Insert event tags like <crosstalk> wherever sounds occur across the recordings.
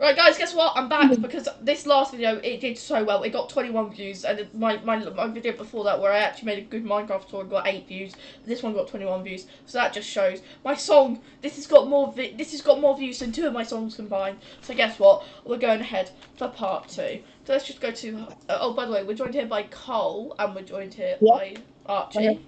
Right, guys, guess what? I'm back because this last video it did so well. It got 21 views, and my my my video before that, where I actually made a good Minecraft tour, got eight views. This one got 21 views, so that just shows my song. This has got more. Vi- this has got more views than two of my songs combined. So guess what? We're going ahead for part two. So let's just go to. Uh, oh, by the way, we're joined here by Cole, and we're joined here Yeah. by Archie. Okay.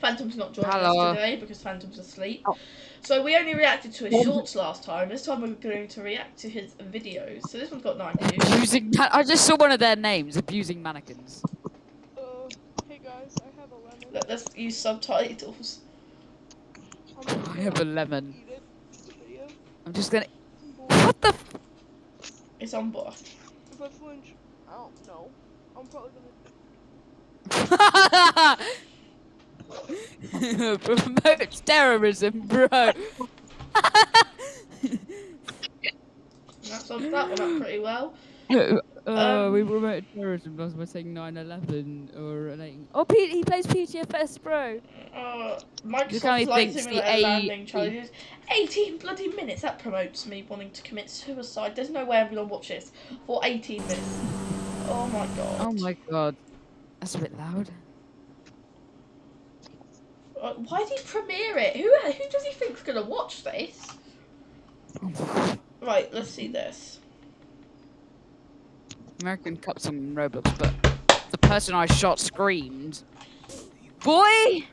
Phantom's not joining Hello. us today because Phantom's asleep. Oh. So we only reacted to his shorts last time. This time we're going to react to his videos. So this one's got nine views. Abusing. I just saw one of their names. Abusing mannequins. Uh, hey guys, I have a lemon. Let, us use subtitles. I'm have a lemon. eat it. The video. I'm just gonna. What the? F- It's on board. If I flinch, I don't know. I'm probably gonna. <laughs> <laughs> Promotes terrorism, bro. That sums that one up pretty well. <laughs> uh, we Um, promoted terrorism by by saying 9/11 or like. Oh, P- he plays PTFS, bro. Uh, Microsoft Flight Simulator A- landing challenges. 18 bloody minutes. That promotes me wanting to commit suicide. There's no way I'm gonna watch this for 18 minutes. Oh my god. Oh my god, that's a bit loud. Uh, why did he premiere it? Who who does he think's gonna watch this? Right, let's see this. American Cups on Roblox, but the person I shot screamed. Boy!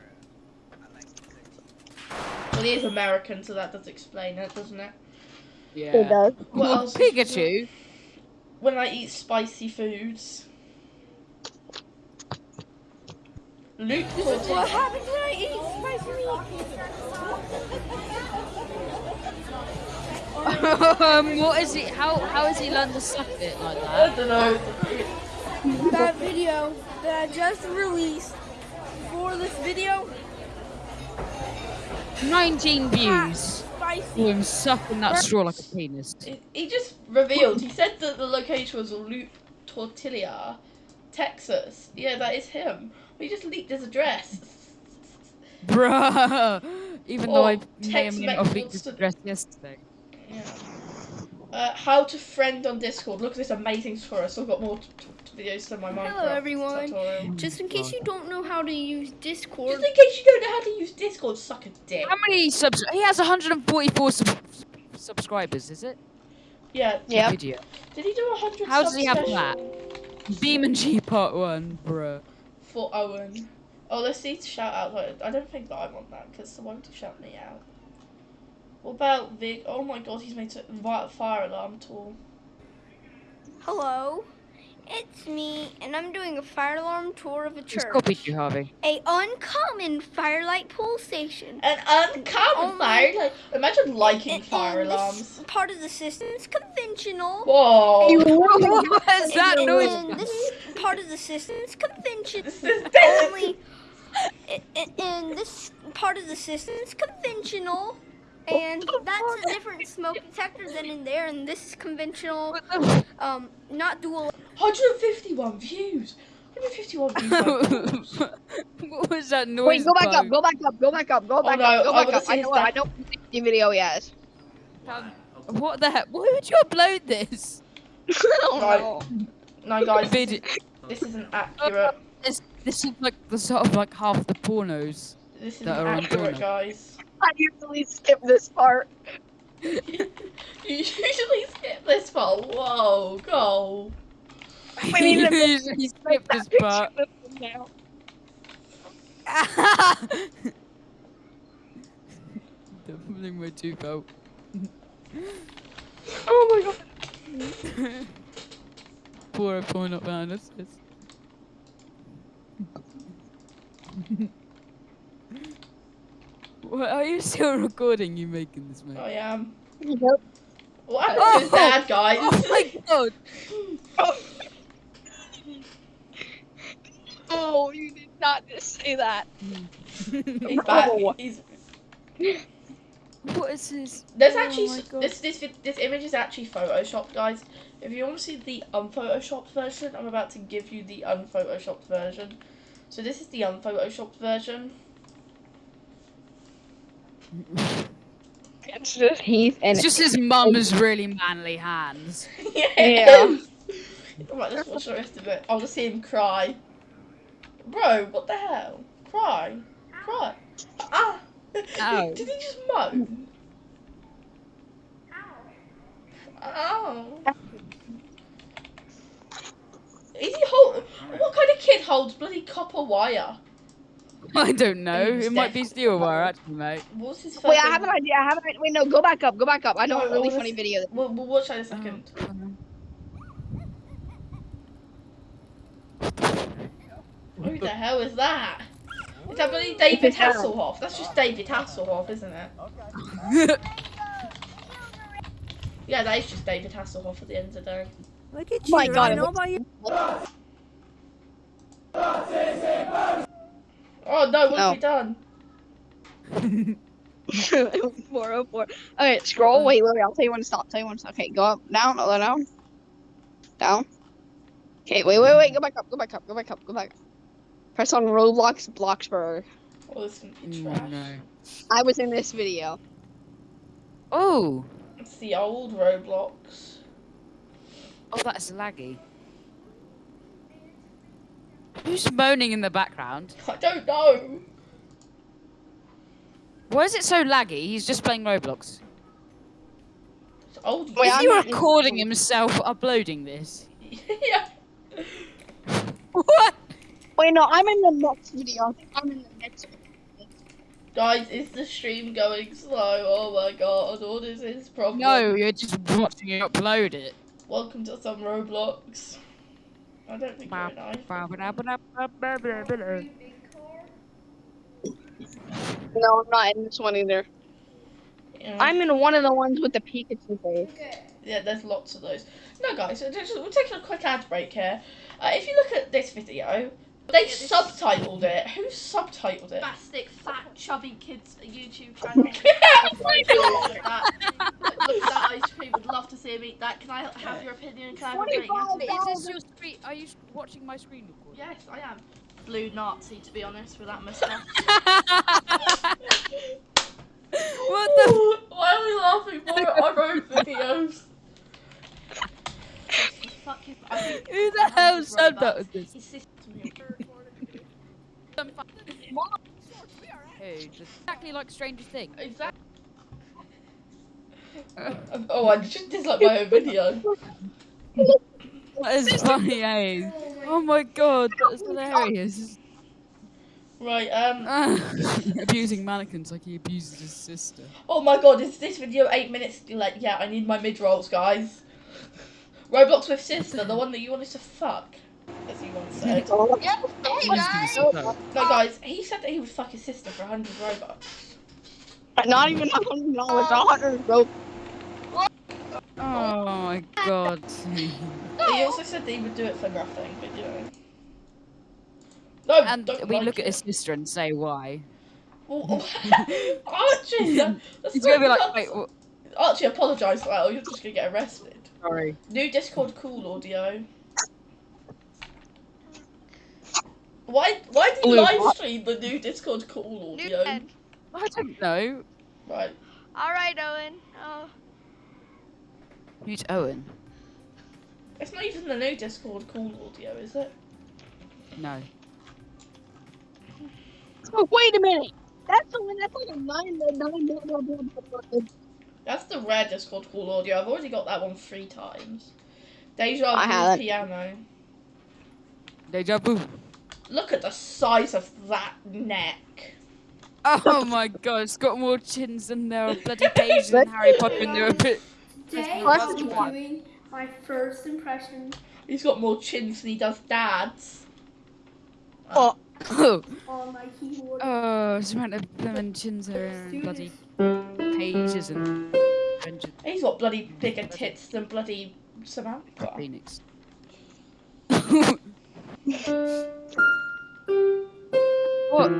Well, he is American, so that does explain it, doesn't it? Yeah. It does. What Well, else Pikachu. When I eat spicy foods. Luke Tortilla. happens when I eat spicy um, what is he? How how has he learned to suck it like that? I don't know. That video that I just released for this video, 19 views. spicy. Him sucking that straw like a penis. He- He just revealed. He said that the location was Luke Tortilla, Texas. Yeah, that is him. He just leaked his address. Bruh. Even though Or I may or may not have leaked this wants to- address yesterday. Yeah. Uh, how to friend on Discord. Look at this amazing score. I've still got more t- t- videos than my Minecraft Hello, everyone. tutorial. Just in case you don't know how to use Discord. Just in case you don't know how to use Discord, suck a dick. How many subs? He has 144 sub- subscribers, is it? Yeah. Yeah. Did he do hundred? How does he have special that? BeamNG part one, bruh. For Owen. Oh, let's see. Shout out. I don't think that I want that because why would he shout me out? What about Vic? Oh my god, he's made a fire alarm tool. hello, it's me, and I'm doing a fire alarm tour of a Just church. copied you, Harvey. A uncommon Fire-Lite pole station. An uncommon Oh my- fire. Like, imagine liking And- fire and this alarms. part of the system is conventional. Whoa. <laughs> what is that and, noise? and this part of the system is conventional. This is Only, and, and- and this part of the system is conventional. And that's a different smoke detector than in there, and this is conventional, um, not dual 151 views. 151 views. like, <laughs> what was that noise? Wait, go back up, go back up, go back up, go back no, up, go I back wanna up. I know, I know what the video he has. Um, What the heck? Why would you upload this? I don't Right. know. no, guys, this, Video. this isn't accurate. This, this is like the sort of like half the pornos. This That are on accurate, porno. guys. I usually skip this part. <laughs> you usually skip this part. Whoa, go. <laughs> We need to He he skipped this <laughs> part. now. Doubling my tooth out. Oh my god. <laughs> Poor point up behind us. yes. what, are you still recording you making this, mate? I am. Yep. What happened to his Oh! dad, guys? <laughs> Oh my god! <laughs> Oh, you did not just say that. He's back. Oh. He's. What is this? There's Oh actually my s- God. this this this image is actually photoshopped, guys. If you want to see the unphotoshopped version, I'm about to give you the unphotoshopped version. So this is the unphotoshopped version. <laughs> It's just Heath and It's just his mum's really manly hands. <laughs> yeah. Yeah. it is. <laughs> Right, let's watch the rest of it. I'll just see him cry. Bro, what the hell? Cry. Cry. Ah! Ow. Did he just moan? Ow. Is he hold? What kind of kid holds bloody copper wire? <laughs> I don't know. He's It might be steel wire, actually, mate. What's his Wait, I have an idea. I have an idea. Wait, no, go back up. Go back up. I know No, a really what funny video. We'll, we'll watch that in a second. Oh, Who the hell is that? Is that David It's his dad. Hasselhoff? That's just David Hasselhoff, isn't it? <laughs> Yeah, that is just David Hasselhoff at the end of the day. Look at Oh my you. God, I know about you. Oh no, what No. have we oh. done? <laughs> 404. Okay, scroll. Wait, wait, wait. I'll tell you when to stop. Tell you when to stop. Okay, go up, down, other down, down. Okay, wait, wait, wait. Go back up. Go back up. Go back up. Go back. Press on Roblox Bloxburg. Oh, this is gonna Oh, trash. no. I was in this video. Oh, It's the old Roblox. oh, that's laggy. Who's moaning in the background? I don't know. Why is it so laggy? He's just playing Roblox. It's old. Wait, is I'm he recording himself uploading this? <laughs> yeah. What? Wait, no, I'm in the next video. I think I'm in the next video. Guys, is the stream going slow? Oh my god, what is this problem? No, you're just watching it upload it. Welcome to some Roblox. I don't think you're an. No, I'm not in this one either. Yeah. I'm in one of the ones with the Pikachu face. Yeah, there's lots of those. No, guys, we're taking a quick ad break here. Uh, if you look at this video, they subtitled it. Who subtitled it? Spastic, fat, chubby kids YouTube <laughs> channel. look at that. Look at that ice cream. Would love to see him eat that. Can I have your opinion? Can I have a rating? Is this your screen? Are you watching my screen record? Yes, I am. Blue Nazi, to be honest, with that mustache. <laughs> what the? Why are we laughing more at our own videos? Fuck his. I think Who the hell his said that was this? His. Hey, just exactly like Stranger Things. Exactly. oh, I just dislike my own video. That is funny, eh? Oh my god, that's hilarious. Right, um. <laughs> Abusing mannequins like he abuses his sister. Oh my god, is this video eight minutes Like, Yeah, I need my mid rolls, guys. Roblox with sister, the one that you wanted to fuck, as he once said. <laughs> Hey guys. No, guys, he said that he would fuck his sister for 100 Robux. Not even a hundred dollars, a hundred rope. Oh my god. <laughs> He also said that he would do it for nothing, but you know. No, And we like look at his sister and say why. Oh, <laughs> oh. <laughs> Archie! that- That's He's gonna be like, wait, what? Archie, apologise for oh, that, you're just gonna get arrested. Sorry. New Discord cool audio. Why why do you Blue live stream the new Discord call audio? Newton. I don't know. Right. All right, Owen. Oh, Who's Owen? It's not even the new Discord call audio, is it? No. Oh, wait a minute. That's the one. That's like a nine, nine, nine, nine, nine, nine. That's the rare Discord cool audio. I've already got that one three times. Deja vu piano. Deja vu. Look at the size of that neck. Oh my god, it's got more chins than there are bloody <laughs> pages in Harry Potter and there are bit. Today I'll be one. doing my first impression He's got more chins than he does dads. Oh, Oh, <coughs> on my keyboard. oh, it's amount of lemon chins are Let's do in bloody pages and He's got bloody bigger tits than bloody Samantha. phoenix. <laughs> <laughs> what?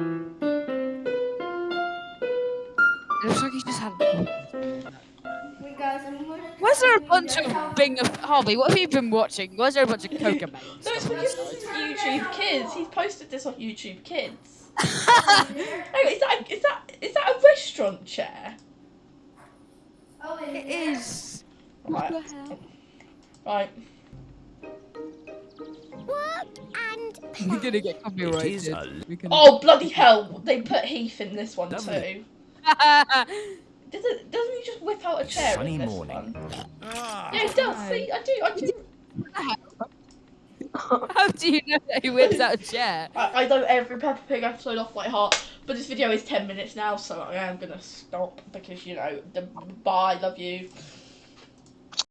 It looks like he just had. Wait, guys, I'm going Why's there a bunch of Bing of Harvey? What have you been watching? Why's there a bunch of Coca No, it's because this is YouTube Kids. He's posted this on YouTube Kids. <laughs> Oh, is that is that is that a restaurant chair? Oh it is. Right. Right. We're gonna get copyrighted. a Oh bloody hell! They put Heath in this one Lovely. too. <laughs> Doesn't doesn't he just whip out a chair sunny in this morning. one? Ah, Yeah, he does. See, I do. I do. <laughs> How do you know that he whips out a chair? <laughs> I, I know every Peppa Pig episode off by heart, but this video is ten minutes now, so I am gonna stop because you know the bye. Love you.